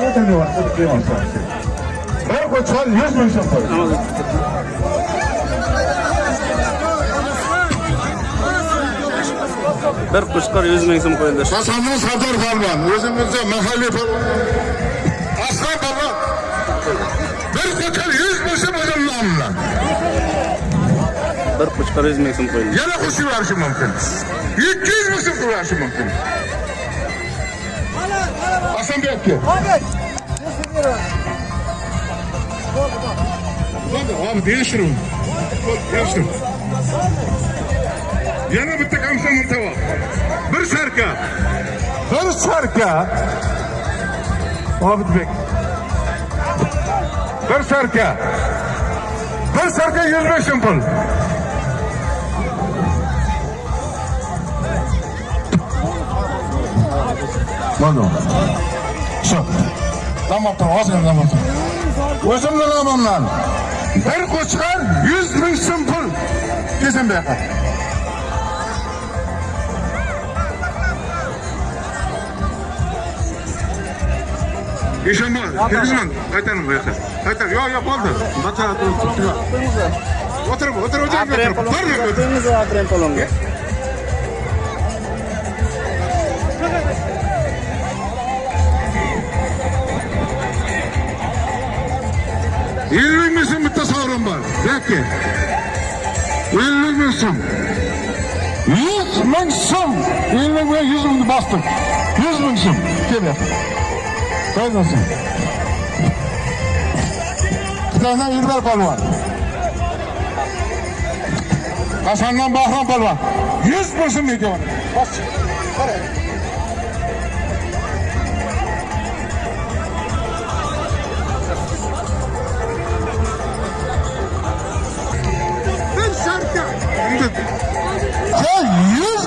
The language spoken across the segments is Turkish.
Ne var? Hadi kıyamam sana. Bir koçlar yüz bin sıfır. Bir qo'chqor 100 ming so'm qo'yildi. Hasanlı Sardar Palvan, özümüzde mahalle palvan. Aslan palvan. Bir koçlar yüz bin sıfır namına. Bir qo'chqor 100 ming so'm qo'yildi. Yana kuşu verişi mümkün. 200 bin sıfır verişi mümkün. Hasan Bekki. Hadi abi değiştirin. Değiştirin. Yana bitti kamsa murtava. Bir sarka. Bir sarka. Abi Bek. Bir sarka. Bir sarka 105 pul. Mana. Shu. Tamam tamam, ozgina tamam. O'zimni nomimdan bir qo'chqor 100 ming so'm pul. Kesin bu yoqqa. Eshonboy, kirgizman, qaytaring bu yoqqa. Qaytar, yo'q, yo'q, bo'ldi. Bacha o'tirib. O'tirib, o'tirib, o'tirib. Dur, dur, dur. Ellik ming bitta sovrin bor. Yoki. Ming so'm. Ellik ming yuz mingni bosdim. Yuz ming so'm. Kel yoqqa. Qo'ymasin. Bittadan Ilbar polvon. Hasandan Bahrom polvon. Yuz ming so'm ekan. Bos.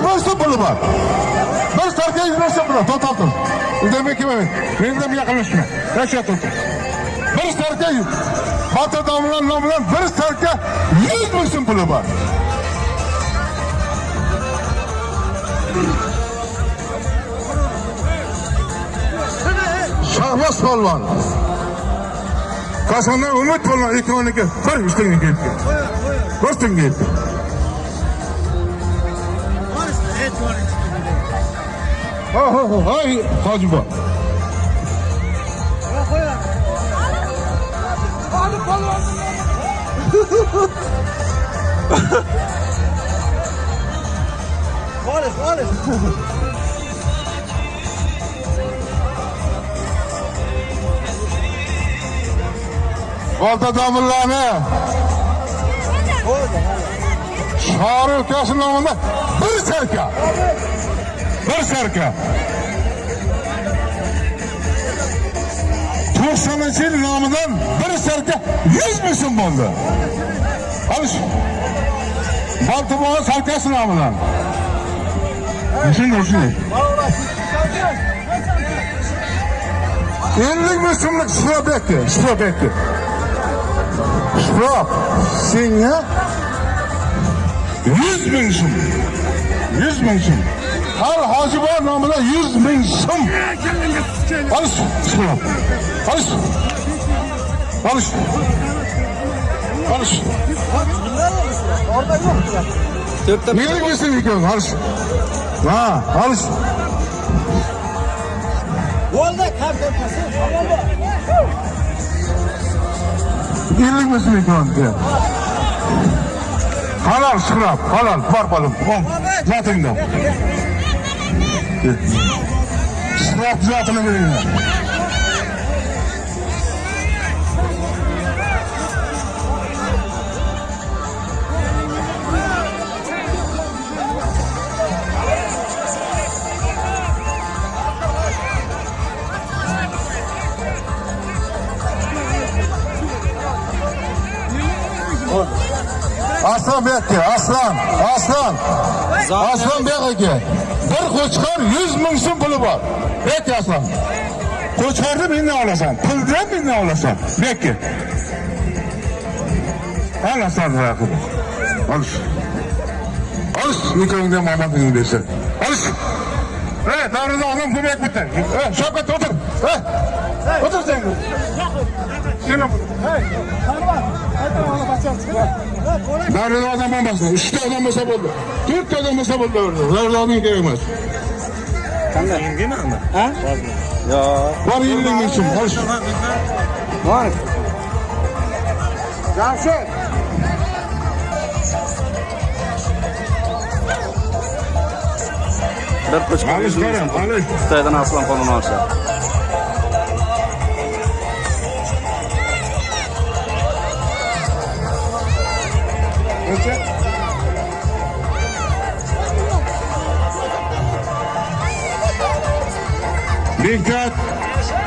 100% bulunma. Bir sarkı 100% bulunma. Tut tut tut. Ündeme kime? Benim yakınlaşma. Yaşa tut. Bir sarkı Batı damlan namlan bir sarkı 100% bulunma. Şahbaz Palvan. Kasandan Umut Palvan ikoniga bir ustunga kelib ketdi. Bir ustunga keldi. Hay Hacıba. Varız, varız. Valda damirlarını Çağrı ülkesinin önünde bir serka. Bir sarka. 90 yil nomidan bir sarka 100 ming so'm bo'ldi. Olish. Baltimore sarkasi nomidan. Shunday shunday. 50 ming so'mlik shrob ekdi, shrob ekdi. Şurap senga 100 ming so'm. 100 ming so'm. Hojiboy nomida 100 ming so'm. Olish, shurap. Olish. Olish. Olish. Orada yok ya. To'rtta Nelik ming so'm ekan? Olish. Ha, olish. Yolda kar tepesi. Tamam mı? 50 ming so'm ekan. Halol shurap, halol, bor bolam. Om, zatingda. Shurap zatini beringlar. Aslan Bekki, Aslan, Aslan. Aslan Bek aka. Bir qo'chqor 100 ming so'm puli bor. Bekki Aslan. Qo'chqorni mendan olasan, pulni ham mendan olasan. Bekki. Al Aslan raqib. Olish. Olish, nikohingda Mamadingni bersa. Olish. Hey, davrida onam ko'mak bitta. Hey, Shavkat o'tir. Hey. Otur sen. Yine bu. Tanrılar. Nerede adam olmasın? Üçte adam olsa buldu. Dört adam olsa buldu orada. Nerede adam gerekmez. Yenge mi ama? Ha? Ya. Var yenilin için. Barış. Var. Cavşet. Bir Kuşkar Alış 100 ming Kerem, alış. Xitoydan Aslan polvon olsa. Bektat,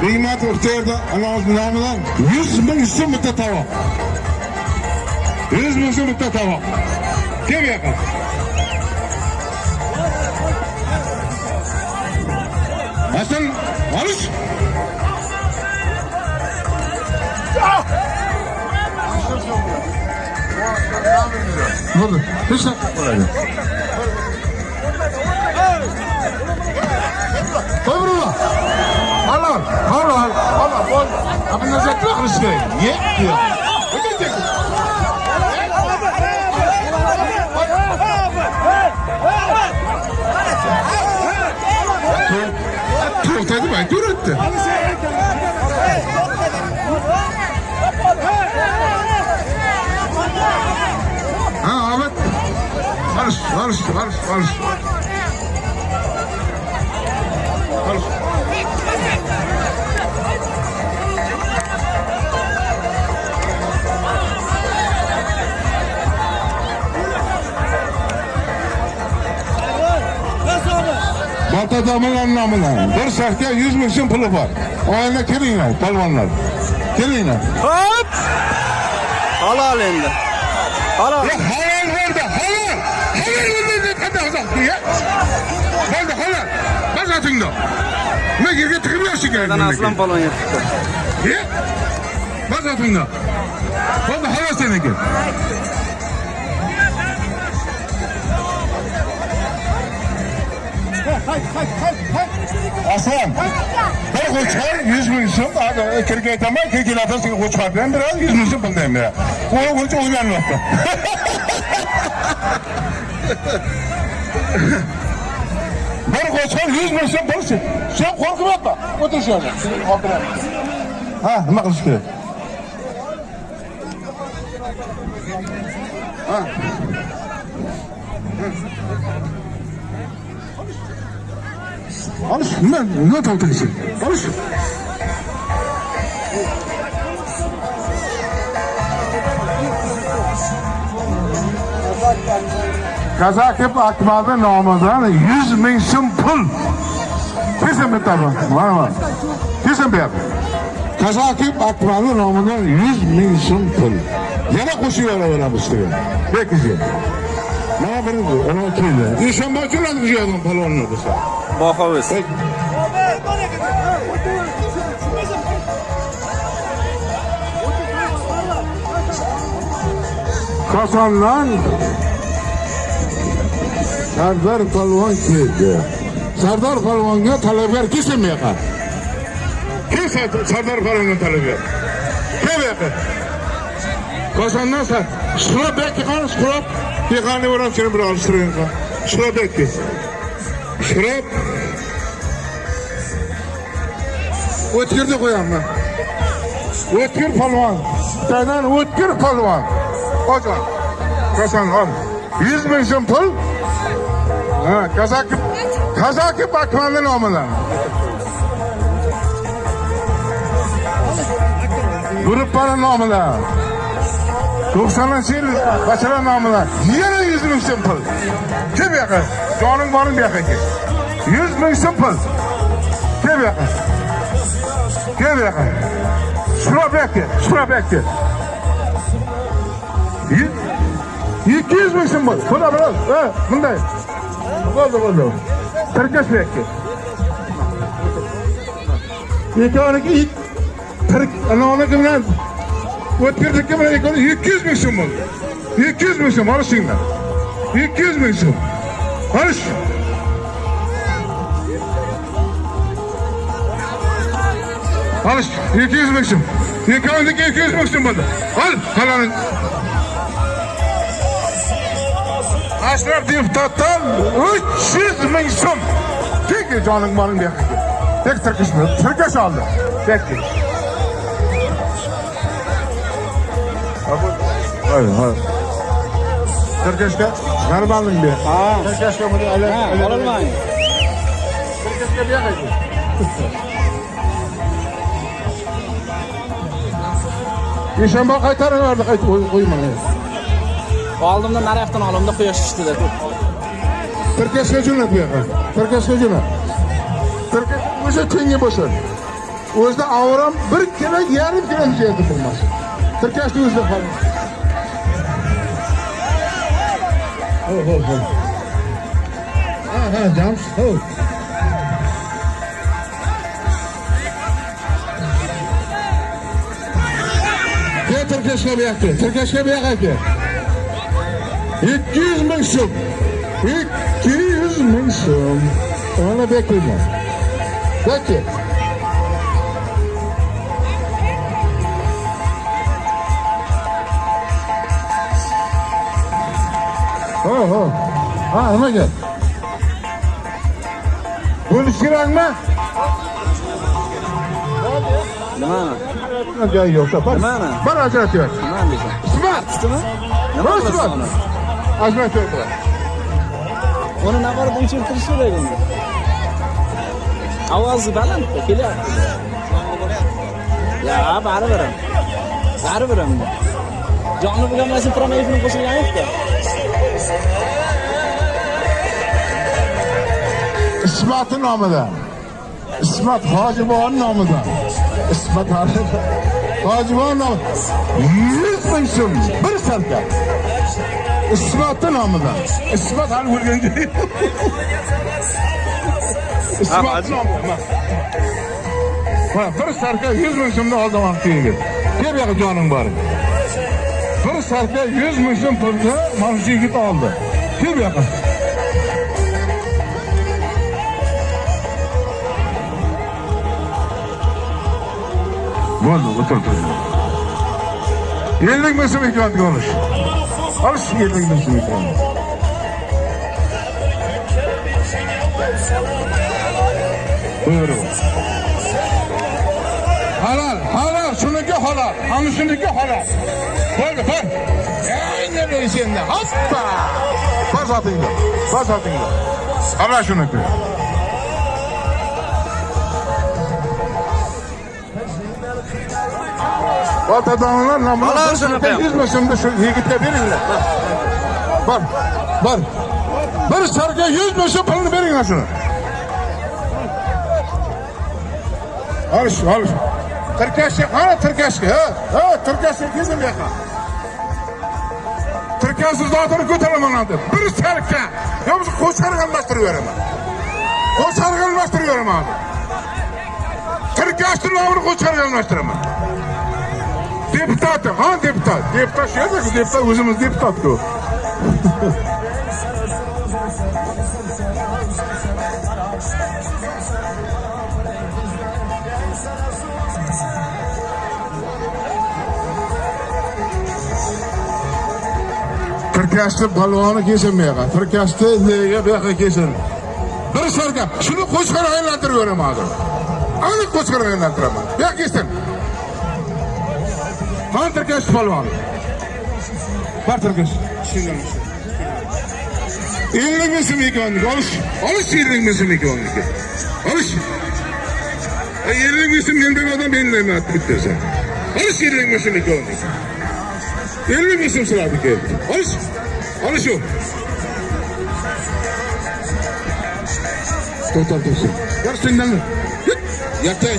Nimet Urter'de namından 100 bin isim bitta tavuk. 100 bin isim bitta tavuk. Kim yakın? Hasan, alış. Ne? Hiç de... Koy Allah, Allah, Allah, bol. Abi ne zekli aklışı değil. Ye, ye. Ne diyecek? Tuğ dedi mi? Dur etti. Ha Ahmet. Barış, barış, barış, barış. Barış. Bat adamın anlamına. Bir sahte yüz milyon pulu var. O halde gelin palvanlar. Gelin. Hop! Halal endi. Halal. Ya halal verdi, halal. Halal verdi, hadi azak diye. Verdi halal. Bak atında. Ne girge tıkırıyorsun Xitoydan geldi. Aslan polvon yetibdi. Ye. Bak atında. Oldu halal Aslan. Bir koçar yüz milyon. Hadi kirge tamam kirge lafı seni koçar. Ben biraz yüz milyon buldum ya. O koç uyanmadı. Bir koçar yüz milyon bulsun. Sen korkup etme. Otur şöyle. Ha, ne kılıç gerek? Ha. Alış, ne, ne tavtayısın? Alış. Kazakip Akbal'da namazdan 100 bin sim pul. Kesin bir tabi. Var mı? Kesin bir. Kazakip Akbal'da namazdan 100 bin sim pul. Yana koşuyor? Ona bu sefer. Baho Abi bana gidiyor. Ha, otur. Şu- şu- Kazandan Sardar Palvan keldi. Sardar Palvonga talabgar kim bu yoqqa? Kim Sardar Palvonga talabgar? Kim bu yoqqa? Kazandan sa Shurob bekki qani Boram seni bir alishtirayım qa. Shurob bekki. Shurob O'tkirni qo'yaman. O'tkir palvon. Xitoydan o'tkir palvon. Hocam. Kasan al. 100 ming so'm pul. Ha, kazaki kazaki bakmanın nomida. Gruppaning nomida. 90 yil bachalar nomida. Yana 100 ming so'm pul. Kim bu yoqqa? Jonim borim bu yoqqa kel. 100 ming so'm pul. Kim bu yoqqa? Kim bu bu yoqqa, shura bu yoqqa. Yüz- 200 ming so'm bor. Buna biraz. Ha, bunday. Bo'ldi, bo'ldi. Tirkash bu yoqqa. Ikkovniki ik tirik anavniki bilan o'tkirniki bilan ikkovi 200 ming so'm bo'ldi. 200 ming so'm olishinglar. 200 ming so'm. Olish. Al işte 200 ming so'm. Ikkovinizniki 200 ming so'm bo'ldi. Al, qalaming. Ashraf deputatdan 300 ming so'm. Tek joning moling bu yoqqa. Tek tirkishni, tirkish oldi. Tek. Hayır, hayır. Tirkishga g'aribalik ber. Ha. Tirkishga buni aylan. Ha, ololmaydi. Tirkishga bu yoqqa. Eshanba qaytarib yubordi, qaytib qo'yman. Oldimda naryoqdan olimda quyosh chiqdi Tirkashga jo'nat bu yoqqa. Tirkashga jo'nat. Tirkash o'sha tengi bo'lsa. O'zida avram 1 kilo, yarim kilo yerda bo'lmas. Tirkashni o'zida qol. Ho, ho, ho. Ha, ha, jams. Ho. Tirkashga bu yoqqa. Tirkashga bu yoqqa ke. 200 ming so'm. 200 ming so'm. Ona beklayman. Peki. Ho ho. Ha nimaga? Bo'lish kerakmi? Nimani? Joyi yo'q. Bir, Nimani? bir ajratib ber. Nimani deysan? Ismat. Tutimi? Nima Bosh qilasan ber. uni? Ajratib ber. Uni naqara bunchirtirish kerak uni. Ovozi balandda kelyapti. Ya, baribir. ham. Baribir. ham. Jonni bo'lmasin, promoyifni qo'shilgan yo'q-ku. Ismat'ın namıdan. İsmat Hacıboğa'nın namıdan. İsmat Hacıboğa'nın namı. Yüz bin so'm bir sarka. İsmat'ın namıdan. İsmat hali vurguncu. İsmat'ın namıdan. Bak bir sarka yüz bin so'mni oldim vaqtiga. Gel yoqqa jonim bor. Bir sarka yüz bin so'm pulni mana shu yigit oldi. Kel yoqqa. Bo'ldi, o'tir tur. Ellik ming so'm ekandiga olish. Olish ellik ming so'm ekan. Buyurun. Halal, halal, shuniki halal, ana shuniki halal. Bar. Endi men senda. Hoppa! Ana shuniki. Otadonlar namına Halal bir şunu sarka yapayım. yüz mısımda şu yigit'e veringlar. Bak, bak. Bir sarka yüz mısım pulunu veringlar şunu. Al şu, al şu. Tırkaşık, ha tırkaşık, ha. Ha tırkaşık yüzüm yaka. Tırkasız dağıtını götüremem adı. Bir sarka. Yoksa koçarı kalmastırıyorum. Koçarı kalmastırıyorum abi. Tırkaştır namını koçarı kalmastırıyorum. Deputat, ha deputat. Deputat şey de deputat özümüz deputat Tirkashni balvoni kesilmayga, tirkashni nega bu yoqqa kesin. Bir sarka, shuni qo'chqor aylantirib beraman hozir. Aniq qo'chqor aylantiraman. Bu yoqqa kesin. Han Tirkash polvon. Bar Tirkash. Ellik ming so'm ekanligi olish. Olish ellik ming so'm ekanligi. Olish. Ellik ming so'm mendan odam belgilayman bittasi. Olish ellik ming so'm ekanligi. Ellik ming so'm so'radi keldi. Olish. Olish u. To'xtab tursin. Yar sendan. Yatay.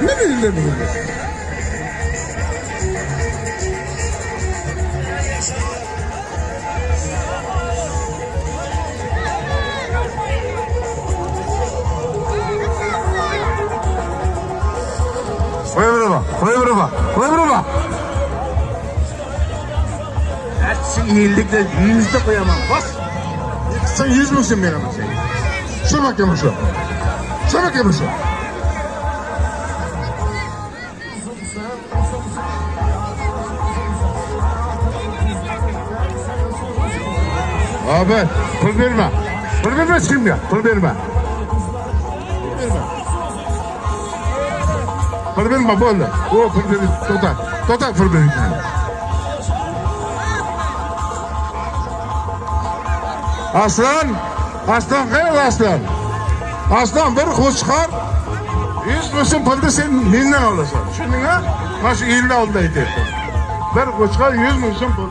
Nima bildim? iyilikle yüzde koyamam. Bas. Sen yüz müsün benim? Şuna bak yamuşa. Şuna bak yamuşa. Abi pul verme. Pul verme şimdi. Pul verme. Pul verme böyle. O pul verme. Total. Total pul verme. Aslan, aslan qayerda aslan? Aslan bir qo'chqor 100 ming pulni sen mendan olasan. Tushundingmi? Mana shu yilda oldida aytyapti. Bir qo'chqor 100 ming so'm pul.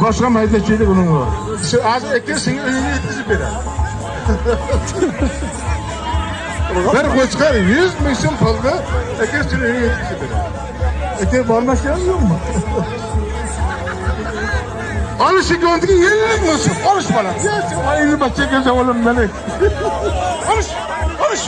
Boshqa maydachilik uning bor. Shu hozir aka senga uyingga yetkazib beradi. Bir qo'chqor 100 ming so'm pulni aka seni uyingga yetkazib beradi. Aka bormasam yo'qmi? Alışık öndeki yenilik misin? Konuş bana. Aynı bahçe göze oğlum beni. Konuş. Konuş.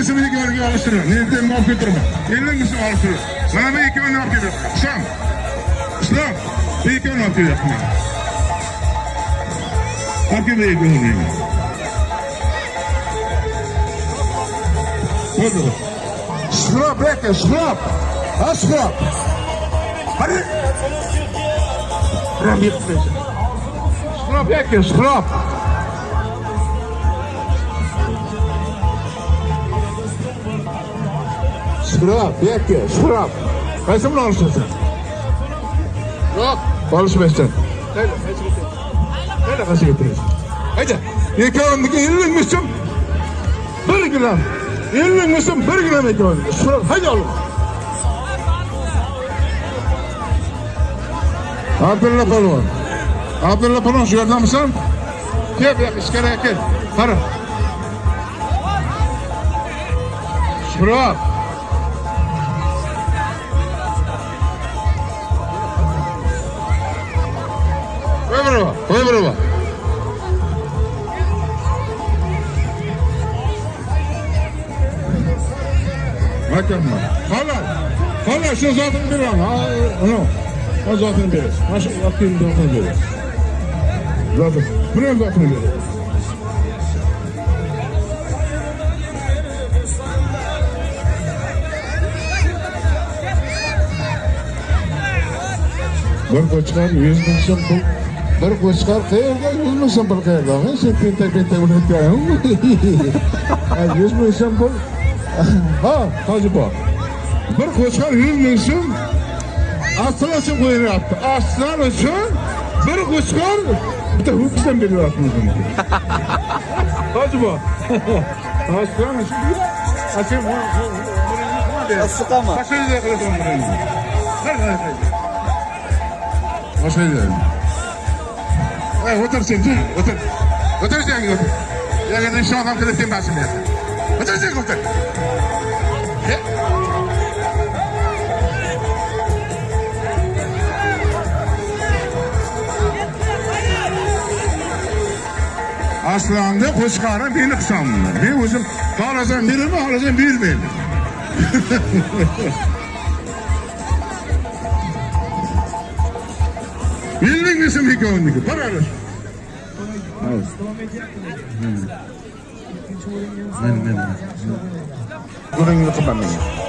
Konuş. Ellik misin bir görgü alıştırın. Nereden muaf getirme. Ellik misin alıştırın. Bana bir iki muaf getir. İslam. İslam. Bir iki muaf getir. Hakkı bir iki muaf getir. Oldu. Şrap bekle şrap. Ha şrap. Hadi. Şrap yetmesin. Şrap bekle şrap. Şırap, bekle, şırap. Qaysi bilan olishasan? Yo'q, olishmaysan. Qayda, qaysi getir. Qayda qaysi getirasan? Hayda, ikkovimniki 50 ming so'm. 1 gram. 50 ming so'm 1 gram ikkovimniki. Şırap, hayda oğlum. Abdulla Palvon. Abdulla Palvon shu yerdamisan? Kel, bu yoqqa ichkariga kel. Qara. Şırap. Birova, qo'y birova. Hakamlar. Xolos. Xolos shu zotini beraman. Ha, zotini berasiz. Mana shu yoqdagi zotini berasiz. Zotin. Buni zotini berasiz. Bir qo'chqor 100 ming so'm pul. Bir 100 ming so'm pul qayerda? Sen uni aytganim. 100 ming so'm pul. Ha, hoji bor. Bir qo'chqor 100 ming so'm aslan uchun qo'yilyapti. Aslan uchun bir qo'chqor bitta ho'kizdan beryapti. Hoji bor. Aslan uchun Aslan Siqaman. Qashayda qilasan buni. O'tir sen, dur, o'tir. O'tir sen, o'tir. Yagada shu odam qilib tembasin bu yerda. O'tir sen, o'tir. He? Aslında qo'chqori meni hisobimda. Men o'zim xohlasam beraman, xohlasam bermayman. Ellik misin ikkovniki? Qaranglar. Men men. Buningni qilmadim.